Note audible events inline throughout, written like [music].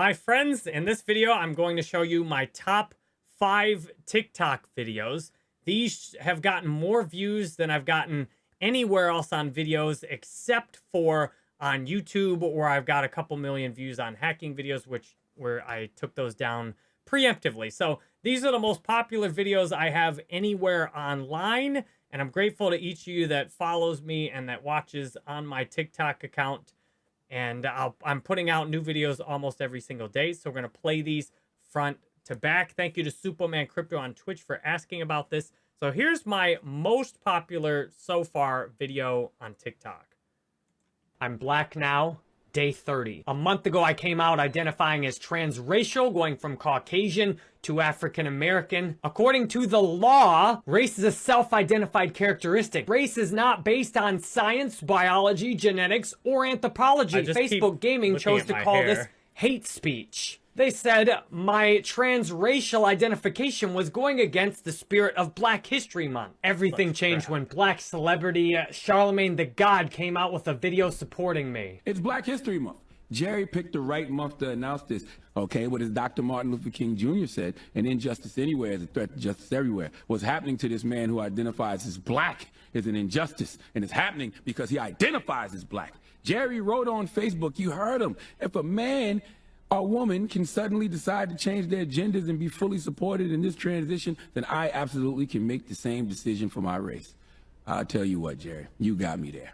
My friends, in this video, I'm going to show you my top five TikTok videos. These have gotten more views than I've gotten anywhere else on videos except for on YouTube where I've got a couple million views on hacking videos, which where I took those down preemptively. So these are the most popular videos I have anywhere online. And I'm grateful to each of you that follows me and that watches on my TikTok account. And i am putting out new videos almost every single day. So we're going to play these front to back. Thank you to Superman Crypto on Twitch for asking about this. So here's my most popular so far video on TikTok. I'm black now, day 30. A month ago, I came out identifying as transracial, going from Caucasian to African American. According to the law, race is a self-identified characteristic. Race is not based on science, biology, genetics, or anthropology. Facebook Gaming chose to call hair. this hate speech. They said my transracial identification was going against the spirit of Black History Month. Everything Let's changed when black celebrity uh, Charlamagne the God came out with a video supporting me. It's Black History Month. Jerry picked the right month to announce this. Okay, what as Dr. Martin Luther King Jr. said, an injustice anywhere is a threat to justice everywhere. What's happening to this man who identifies as black is an injustice, and it's happening because he identifies as black. Jerry wrote on Facebook, you heard him, if a man a woman can suddenly decide to change their genders and be fully supported in this transition, then I absolutely can make the same decision for my race. I'll tell you what, Jerry, you got me there.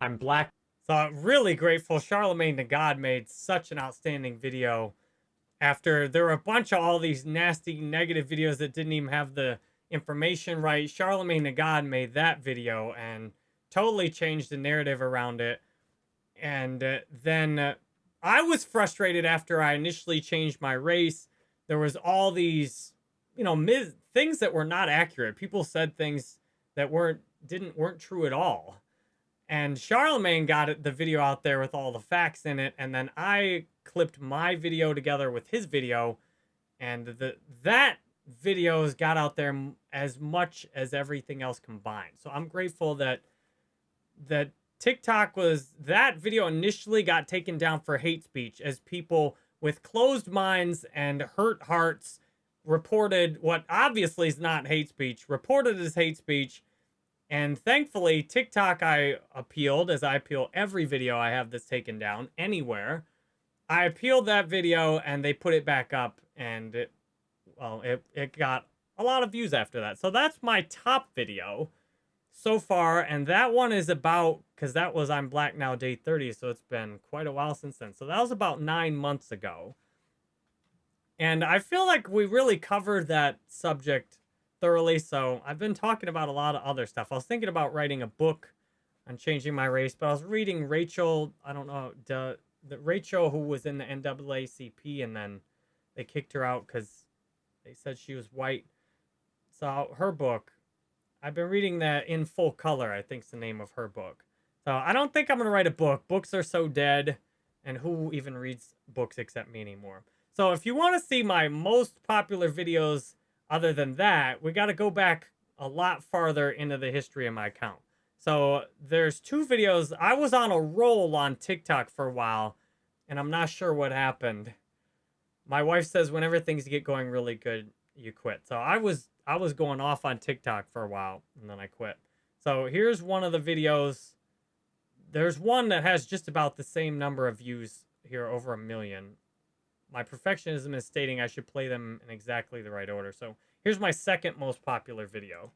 I'm black. So really grateful Charlamagne the God made such an outstanding video after there were a bunch of all these nasty negative videos that didn't even have the information right. Charlamagne the God made that video and totally changed the narrative around it. And uh, then uh, I was frustrated after I initially changed my race. There was all these, you know, myth, things that were not accurate. People said things that weren't didn't weren't true at all. And Charlamagne got the video out there with all the facts in it, and then I clipped my video together with his video, and the that videos got out there as much as everything else combined. So I'm grateful that that TikTok was that video initially got taken down for hate speech as people with closed minds and hurt hearts reported what obviously is not hate speech, reported as hate speech. And thankfully, TikTok I appealed, as I appeal every video I have that's taken down anywhere. I appealed that video and they put it back up and it, well, it, it got a lot of views after that. So that's my top video so far. And that one is about, because that was I'm Black Now Day 30, so it's been quite a while since then. So that was about nine months ago. And I feel like we really covered that subject thoroughly. So I've been talking about a lot of other stuff. I was thinking about writing a book on changing my race, but I was reading Rachel, I don't know, the, the Rachel who was in the NAACP and then they kicked her out because they said she was white. So her book, I've been reading that in full color, I think's the name of her book. So I don't think I'm going to write a book. Books are so dead, and who even reads books except me anymore? So if you want to see my most popular videos other than that, we got to go back a lot farther into the history of my account. So there's two videos. I was on a roll on TikTok for a while, and I'm not sure what happened. My wife says whenever things get going really good, you quit. So I was I was going off on TikTok for a while and then I quit. So here's one of the videos. There's one that has just about the same number of views here, over a million. My perfectionism is stating I should play them in exactly the right order. So here's my second most popular video.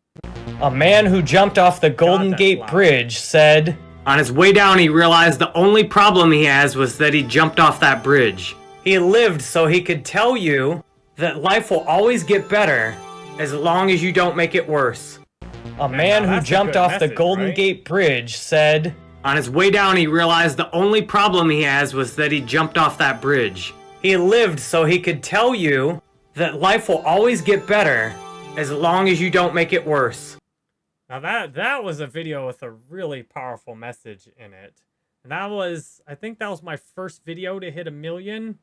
A man who jumped off the Golden God, Gate loud. Bridge said, On his way down, he realized the only problem he has was that he jumped off that bridge. He lived so he could tell you that life will always get better as long as you don't make it worse. A man who jumped off message, the Golden right? Gate Bridge said, On his way down, he realized the only problem he has was that he jumped off that bridge. He lived so he could tell you that life will always get better as long as you don't make it worse. Now that that was a video with a really powerful message in it. And that was, I think that was my first video to hit a million.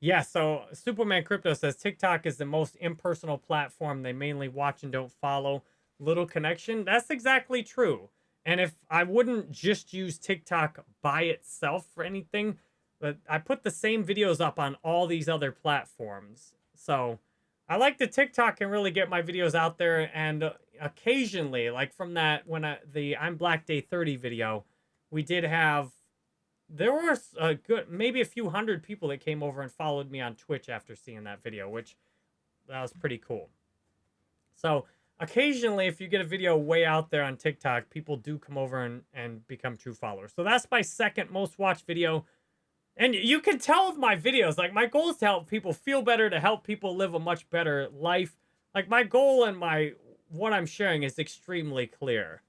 Yeah, so Superman Crypto says TikTok is the most impersonal platform they mainly watch and don't follow. Little connection. That's exactly true. And if I wouldn't just use TikTok by itself for anything, But I put the same videos up on all these other platforms. So I like the TikTok and really get my videos out there. And uh, occasionally, like from that, when I, the I'm Black Day 30 video, we did have, there were a good, maybe a few hundred people that came over and followed me on Twitch after seeing that video, which that was pretty cool. So occasionally, if you get a video way out there on TikTok, people do come over and, and become true followers. So that's my second most watched video. And you can tell with my videos, like my goal is to help people feel better, to help people live a much better life. Like my goal and my what I'm sharing is extremely clear.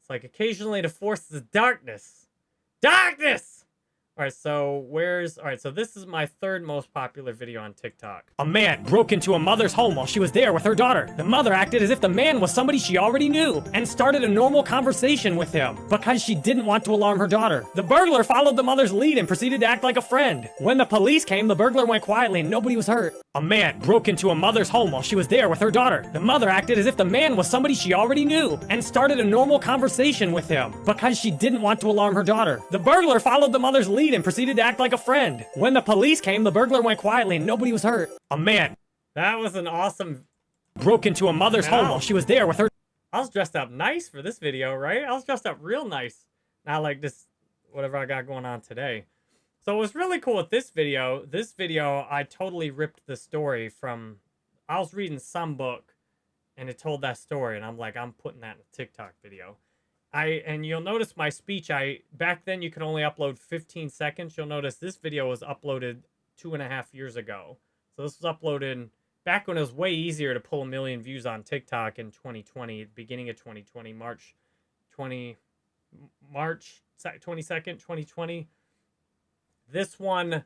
It's like occasionally to force the darkness. Darkness! All right, so where's... All right, so this is my third most popular video on TikTok. A man broke into a mother's home while she was there with her daughter. The mother acted as if the man was somebody she already knew and started a normal conversation with him because she didn't want to alarm her daughter. The burglar followed the mother's lead and proceeded to act like a friend. When the police came, the burglar went quietly and nobody was hurt. A man broke into a mother's home while she was there with her daughter. The mother acted as if the man was somebody she already knew and started a normal conversation with him because she didn't want to alarm her daughter. The burglar followed the mother's lead and proceeded to act like a friend. When the police came, the burglar went quietly and nobody was hurt. A man That was an awesome... broke into a mother's home while she was there with her I was dressed up nice for this video, right? I was dressed up real nice. Not like this, whatever I got going on today. So it was really cool with this video. This video, I totally ripped the story from... I was reading some book, and it told that story, and I'm like, I'm putting that in a TikTok video. I And you'll notice my speech, I back then you could only upload 15 seconds. You'll notice this video was uploaded two and a half years ago. So this was uploaded back when it was way easier to pull a million views on TikTok in 2020, beginning of 2020, March 20, March 22nd, 2020. This one, this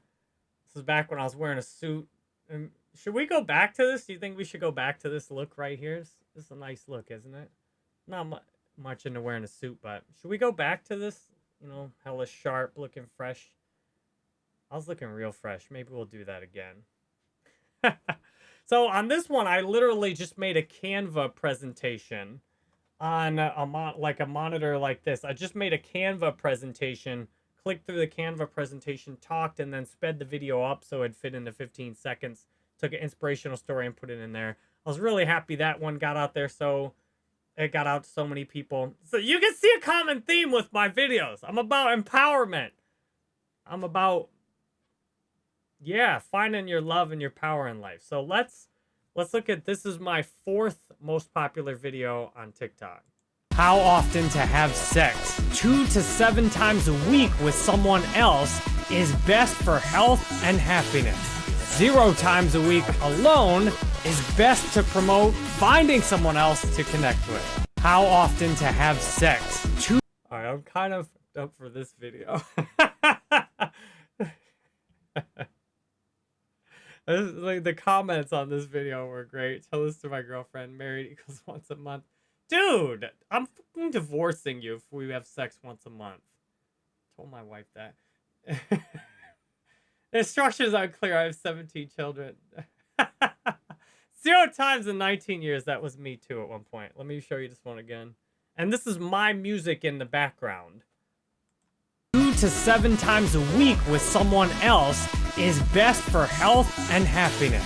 is back when I was wearing a suit. Um, should we go back to this? Do you think we should go back to this look right here? This, is a nice look, isn't it? Not mu- much into wearing a suit, but should we go back to this? You know, hella sharp, looking fresh. I was looking real fresh. Maybe we'll do that again. [laughs] so on this one, I literally just made a Canva presentation on a, mon- like a monitor like this. I just made a Canva presentation, clicked through the Canva presentation, talked, and then sped the video up so it fit into 15 seconds. Took an inspirational story and put it in there. I was really happy that one got out there so it got out to so many people. So you can see a common theme with my videos. I'm about empowerment. I'm about yeah, finding your love and your power in life. So let's let's look at this is my fourth most popular video on TikTok. How often to have sex? Two to seven times a week with someone else is best for health and happiness. Zero times a week alone is best to promote finding someone else to connect with. How often to have sex? Two All right, I'm kind of up for this video. [laughs] Like the comments on this video were great. Tell this to my girlfriend. Married equals [laughs] once a month. Dude, I'm divorcing you if we have sex once a month. Told my wife that. [laughs] the instructions unclear. I have 17 children. [laughs] Zero times in 19 years. That was me too at one point. Let me show you this one again. And this is my music in the background. two to seven times a week with someone else is best for health and happiness.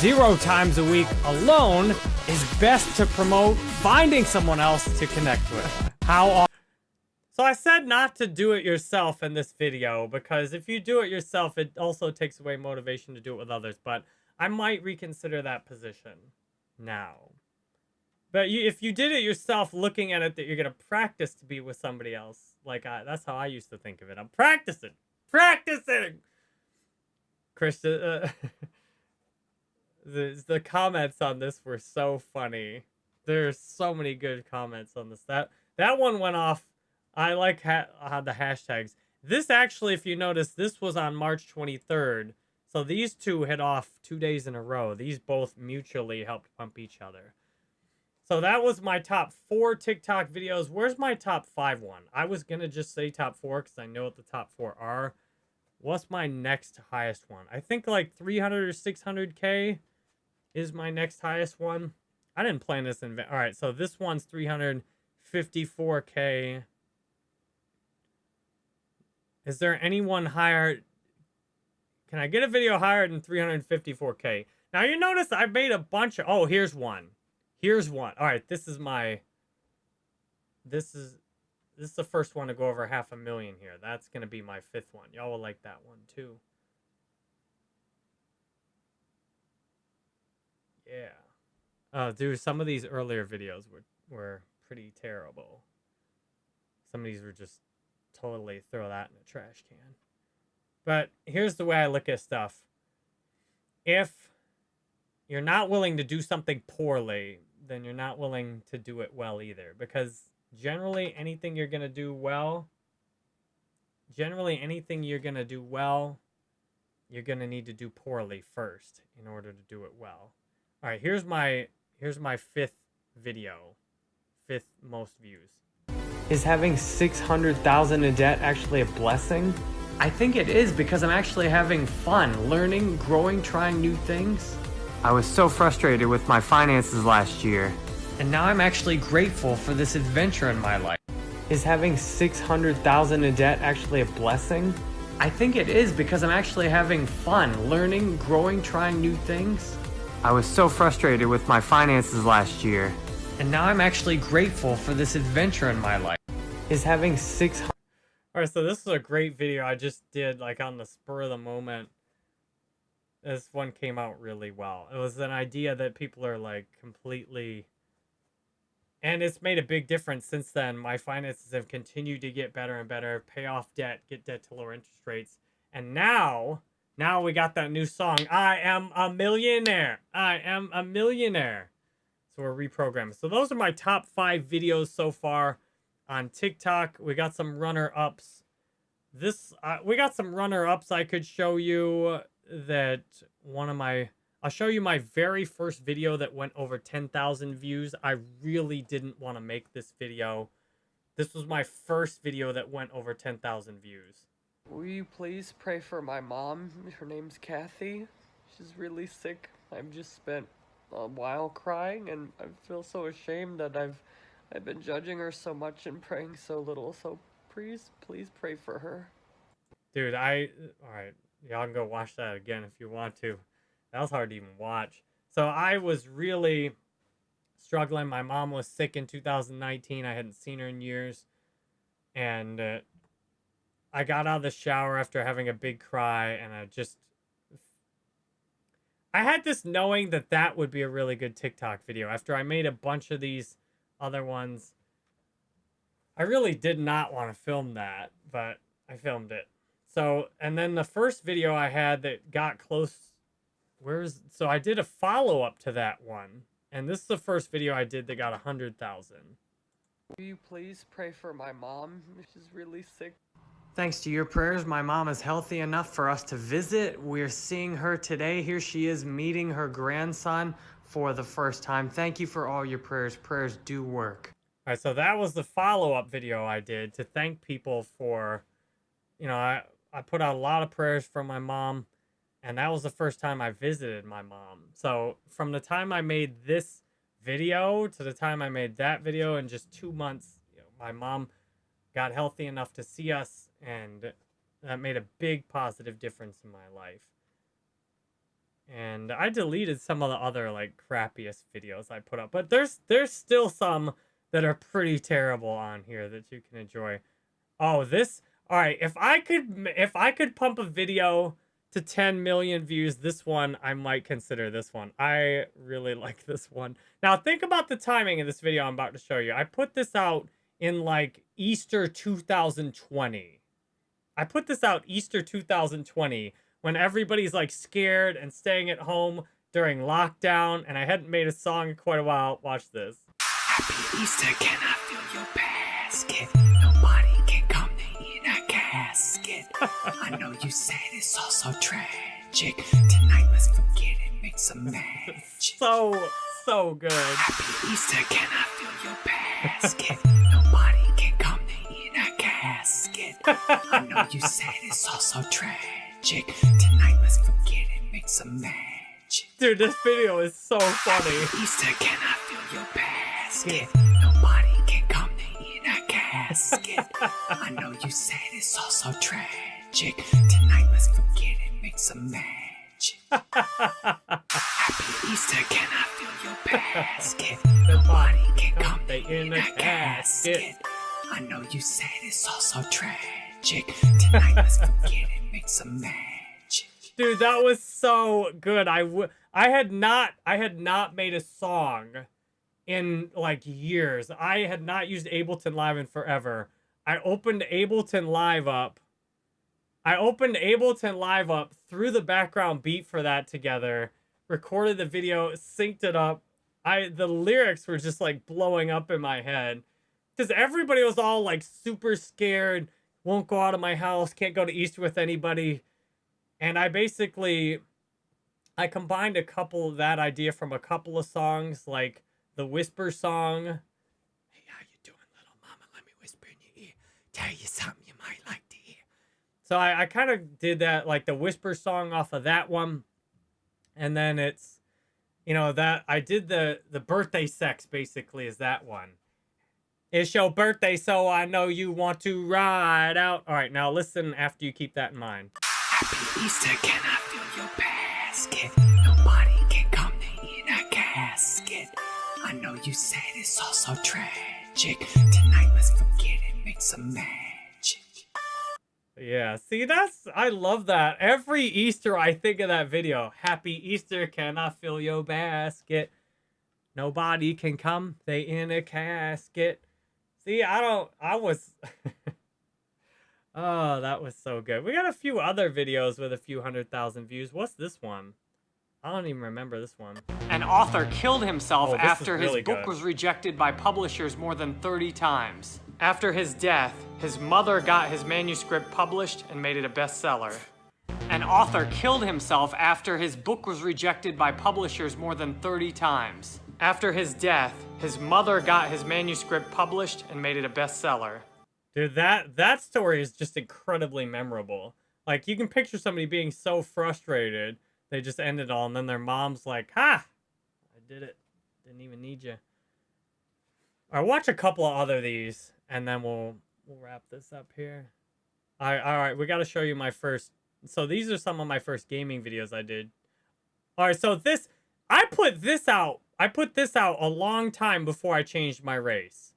Zero times a week alone is best to promote finding someone else to connect with. How So I said not to do it yourself in this video because if you do it yourself, it also takes away motivation to do it with others. But I might reconsider that position now. But you, if you did it yourself, looking at it that you're gonna practice to be with somebody else, like I, that's how I used to think of it. I'm practicing, practicing. Christian, uh, [laughs] the the comments on this were so funny. There's so many good comments on this. That that one went off. I like ha- uh, the hashtags. This actually, if you notice, this was on March 23rd. So these two hit off two days in a row. These both mutually helped pump each other. So that was my top four TikTok videos. Where's my top five one? I was going to just say top four because I know what the top four are. What's my next highest one? I think like 300 or 600K is my next highest one. I didn't plan this in. All right, so this one's 354K. Is there anyone higher? Can I get a video higher than 354k? Now you notice I made a bunch of. Oh, here's one. Here's one. All right, this is my. This is this is the first one to go over half a million here. That's gonna be my fifth one. Y'all will like that one too. Yeah. Uh, dude, some of these earlier videos were were pretty terrible. Some of these were just totally throw that in a trash can. But here's the way I look at stuff. If you're not willing to do something poorly, then you're not willing to do it well either. Because generally, anything you're going to do well, generally, anything you're going to do well, you're going to need to do poorly first in order to do it well. All right, here's my here's my fifth video. Fifth most views. Is having 600,000 in debt actually a blessing? I think it is because I'm actually having fun, learning, growing, trying new things. I was so frustrated with my finances last year. And now I'm actually grateful for this adventure in my life. Is having 600,000 in debt actually a blessing? I think it is because I'm actually having fun, learning, growing, trying new things. I was so frustrated with my finances last year. And now I'm actually grateful for this adventure in my life. Is having 600 All right, so this is a great video I just did like on the spur of the moment. This one came out really well. It was an idea that people are like completely and it's made a big difference since then. My finances have continued to get better and better, pay off debt, get debt to lower interest rates. And now, now we got that new song, I am a millionaire. I am a millionaire. So we're reprogramming. So those are my top five videos so far on TikTok. We got some runner-ups. This, uh, we got some runner-ups I could show you that one of my I'll show you my very first video that went over 10,000 views. I really didn't want to make this video. This was my first video that went over 10,000 views. Will you please pray for my mom? Her name's Kathy. She's really sick. I've just spent while crying and I feel so ashamed that I've I've been judging her so much and praying so little. So please, please pray for her. Dude, I all right. Y'all can go watch that again if you want to. That was hard to even watch. So I was really struggling. My mom was sick in 2019. I hadn't seen her in years. And uh, I got out of the shower after having a big cry and I just I had this knowing that that would be a really good TikTok video. After I made a bunch of these other ones, I really did not want to film that, but I filmed it. So, and then the first video I had that got close, where's, so I did a follow up to that one. And this is the first video I did that got a 100,000. Will you please pray for my mom? [laughs] She's really sick. Thanks to your prayers, my mom is healthy enough for us to visit. We're seeing her today. Here she is meeting her grandson for the first time. Thank you for all your prayers. Prayers do work. All right, so that was the follow-up video I did to thank people for, you know, I, I put out a lot of prayers for my mom, and that was the first time I visited my mom. So from the time I made this video to the time I made that video in just two months, you know, my mom got healthy enough to see us, and that made a big positive difference in my life. And I deleted some of the other like crappiest videos I put up, but there's there's still some that are pretty terrible on here that you can enjoy. Oh, this all right. If I could if I could pump a video to 10 million views, this one I might consider this one. I really [laughs] like this one. Now think about the timing of this video I'm about to show you. I put this out in like Easter 2020. I put this out Easter 2020 when everybody's like scared and staying at home during lockdown and I hadn't made a song in quite a while. Watch this. Happy Easter, can I feel your basket? Nobody can come in a casket. I know you said it's all so tragic. Tonight, let's forget it, make some [laughs] magic. So, so good. Happy Easter, can I feel your basket? I know you said it's all so tragic. Tonight, let's forget it, make some magic. Dude, this video is so funny. Easter, can I feel your basket? Nobody can come in a casket. I know you said it's all so tragic. Tonight, let's forget and make some magic. [laughs] Happy Easter, can I feel your [laughs] basket? Nobody can come They in a casket. I know you said it's all so tragic. Tonight, let's forget and make some magic. Dude, that was so good. I w- I had not I had not made a song in like years. I had not used Ableton Live in forever. I opened Ableton Live up. I opened Ableton Live up, threw the background beat for that together, recorded the video, synced it up. I the lyrics were just like blowing up in my head because everybody was all like super scared, won't go out of my house, can't go to Easter with anybody. And I basically I combined a couple of that idea from a couple of songs, like the Whisper song. Hey, how you doing, little mama? Let me whisper in your ear. Tell you something you might like to hear. So I, I kind of did that, like the Whisper song off of that one. And then it's, you know, that I did the the birthday sex basically is that one. It's your birthday, so I know you want to ride out. All right, now listen after you keep that in mind. Happy Easter, can I feel your basket? Nobody can come in a casket. I know you said it's all so tragic. Tonight, let's forget and make some magic. Yeah, see, that's, I love that. Every Easter, I think of that video. Happy Easter, can I fill your basket? Nobody can come, they in a casket. See, I don't, I was, [laughs] oh, that was so good. We got a few other videos with a few hundred thousand views. What's this one? I don't even remember this one. An author killed himself Oh, after his really book good. was rejected by publishers more than 30 times. After his death, his mother got his manuscript published and made it a bestseller. An author killed himself after his book was rejected by publishers more than 30 times. After his death, his mother got his manuscript published and made it a bestseller. Dude, that that story is just incredibly memorable. Like you can picture somebody being so frustrated, they just end it all, and then their mom's like, "Ha, I did it. Didn't even need you." Right, watch a couple of other these, and then we'll we'll wrap this up here. All right, all right, we got to show you my first. So these are some of my first gaming videos I did. All right, so this I put this out. I put this out a long time before I changed my race.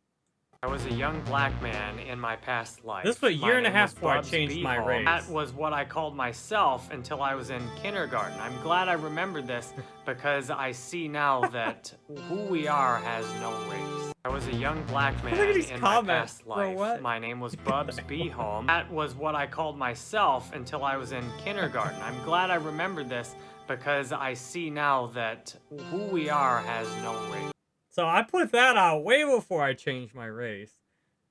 I was a young black man in my past life. This was a My year and a half before I changed my race. That was what I called myself until I was in kindergarten. I'm glad I remembered this [laughs] because I see now that who we are has no race. I was a young black man Look at these in comments, my past life. what? My name was [laughs] Bubs Beehome. That was what I called myself until I was in kindergarten. I'm glad I remembered this because I see now that who we are has no race. So I put that out way before I changed my race.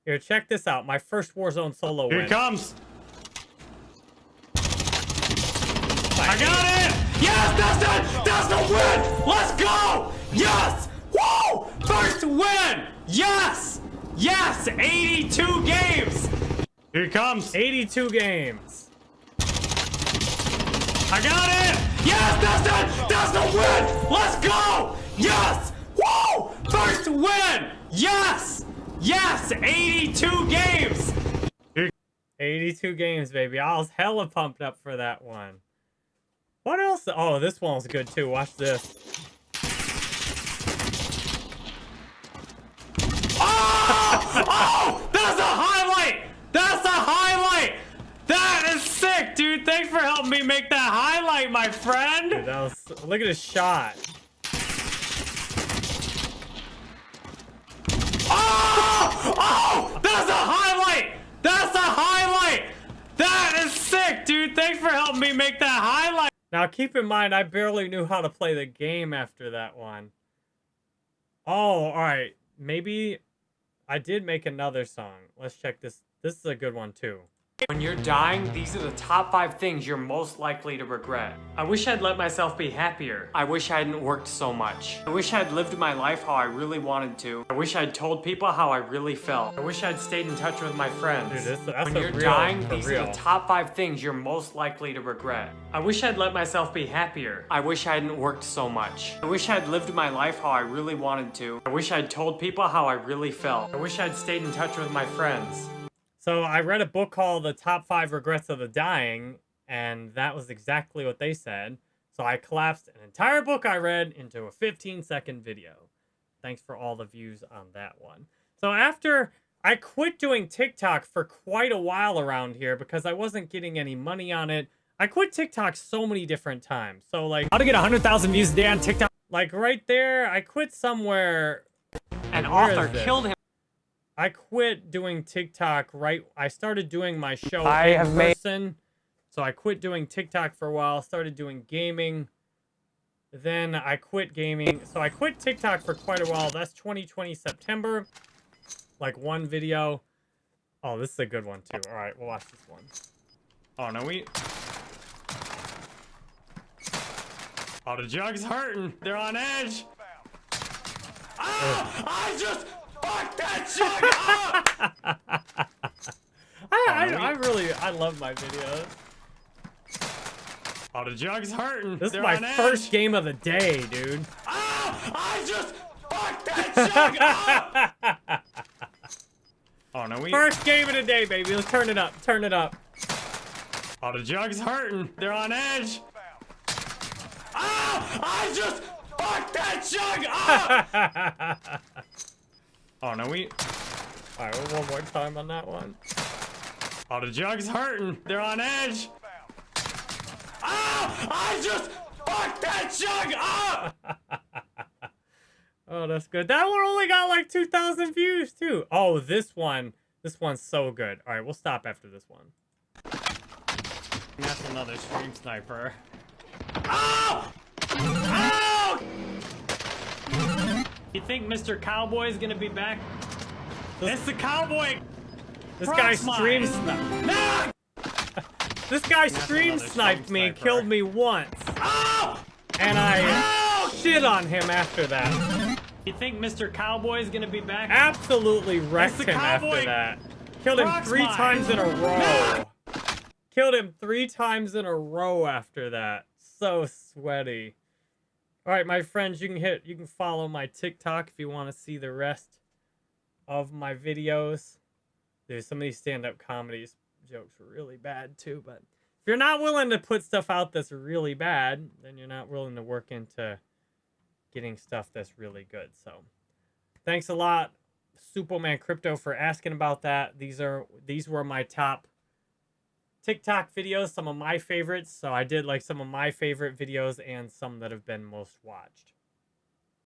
Here, check this out. My first Warzone solo win. Here comes. I got it! Yes, that's it! That's the win! Let's go! Yes! Woo! First win! Yes! Yes! 82 games! Here it comes. 82 games. I got it! Yes, that's it! That's the win! Let's go! Yes! Woo! First win! Yes! Yes! 82 games! 82 games, baby. I was hella pumped up for that one. What else? Oh, this one was good too. Watch this. Oh! Oh! That's a highlight! That's a highlight! That is sick, dude. Thanks for helping me make that highlight, my friend. Dude, that was. Look at his shot. Oh! Oh! That's a highlight! That's a highlight! That is sick, dude. Thanks for helping me make that highlight. Now, keep in mind, I barely knew how to play the game after that one. Oh, all right. Maybe I did make another song. Let's check this. This is a good one too. When you're dying, these are the top five things you're most likely to regret. I wish I'd let myself be happier. I wish I hadn't worked so much. I wish I'd lived my life how I really wanted to. I wish I'd told people how I really felt. I wish I'd stayed in touch with my friends. Dude, this- when you're real- dying, these are the top five things you're most likely to regret. I wish I'd let myself be happier. I wish I hadn't worked so much. I wish I'd lived my life how I really wanted to. I wish I'd told people how I really felt. I wish I'd stayed in touch with my friends. So I read a book called The Top Five Regrets of the Dying, and that was exactly what they said. So I collapsed an entire book I read into a 15 second video. Thanks for all the views on that one. So after I quit doing TikTok for quite a while around here because I wasn't getting any money on it. I quit TikTok so many different times. So like How to get 100,000 views a day on TikTok. like right there, I quit somewhere An author killed him. I quit doing TikTok right. I started doing my show I in have made- So I quit doing TikTok for a while, started doing gaming. Then I quit gaming. So I quit TikTok for quite a while. That's 2020 September. Like one video. Oh, this is a good one too. All right, we'll watch this one. Oh, no, we... Oh, the jug's hurting. They're on edge. Ah! I just fucked that jug up! [laughs] I, I, I really, I love my videos. Oh, the jug's hurting. This They're is my first edge. game of the day, dude. Ah! I just fucked that jug up! [laughs] Oh, no, we... First game of the day, baby. Let's turn it up. Turn it up. Oh, the jug's hurting. They're on edge. Ah! I just fucked that jug up! [laughs] oh, no, we... Alright, one more time on that one. Oh, the jug's hurting. They're on edge. Ah! I just fucked that jug up! [laughs] Oh, that's good. That one only got like 2,000 views, too. Oh, this one. This one's so good. All right, we'll stop after this one. That's another stream sniper. Ow! Ow! You think Mr. Cowboy is gonna be back? it's the cowboy! This guy Proxmine. stream sniped. No! [laughs] This guy That's stream sniped me, sniper. killed me once. Ow! And I Ow! shit on him after that. You think Mr. Cowboy is gonna be back? Absolutely wrecked him after that. Killed him three Proxmine. times in a row. Killed him three times in a row after that. So sweaty. All right, my friends, you can hit, you can follow my TikTok if you want to see the rest of my videos. There's some of these stand-up comedies jokes were really bad too, but if you're not willing to put stuff out that's really bad, then you're not willing to work into getting stuff that's really good. So, thanks a lot, Superman Crypto, for asking about that. These are these were my top TikTok videos, some of my favorites. So I did like some of my favorite videos and some that have been most watched.